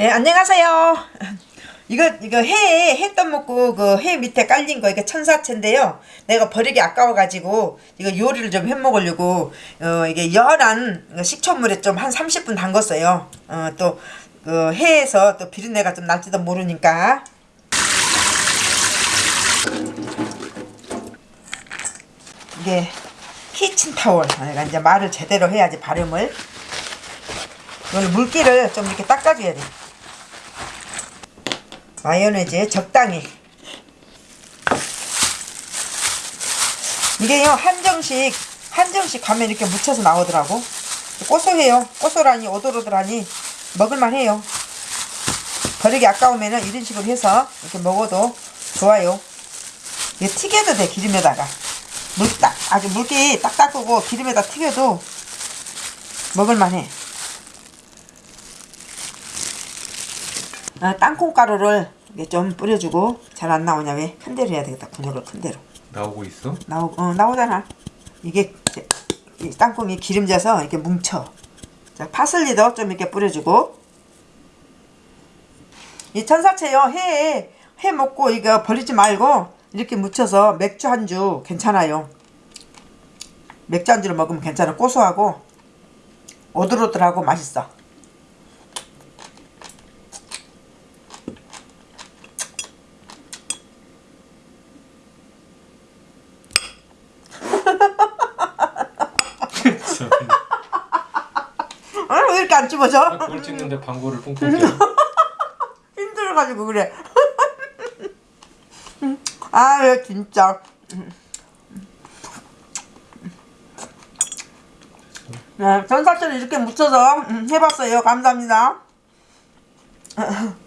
예, 안녕하세요. 이거 이거 해 해떡 먹고 그 해 밑에 깔린 거 이게 천사채인데요. 내가 버리기 아까워 가지고 이거 요리를 좀 해 먹으려고 어 이게 연한 식초물에 좀 한 30분 담궜어요. 어 또 그 해에서 또 비린내가 좀 날지도 모르니까. 이게 키친타월. 내가 이제 말을 제대로 해야지 발음을. 이걸 물기를 좀 이렇게 닦아줘야 돼. 마요네즈 적당히. 이게요 한정식 한정식 가면 이렇게 묻혀서 나오더라고. 고소해요. 고소라니 오돌오돌하니 먹을만해요. 버리기 아까우면은 이런 식으로 해서 이렇게 먹어도 좋아요. 이게 튀겨도 돼 기름에다가 물딱 아주 물기 딱 닦고 기름에다 튀겨도 먹을만해. 아, 땅콩가루를 이게 좀 뿌려주고 잘 안 나오냐 왜? 큰 대로 해야 되겠다 분유를 큰 대로. 나오고 있어? 나오 어, 나오잖아. 이게 땅콩이 기름져서 이렇게 뭉쳐. 자 파슬리도 좀 이렇게 뿌려주고. 이 천사채요 해 해 먹고 이거 버리지 말고 이렇게 묻혀서 맥주 한 주 괜찮아요. 맥주 한 주를 먹으면 괜찮아. 고소하고 오돌오돌하고 맛있어 아, 왜 이렇게 안 집어져? 꼴 찍는데 방구를 뿡뿡 껴. 힘들어가지고 그래. 아, 진짜. 네, 전사철을 이렇게 묻혀서 음, 해봤어요. 감사합니다.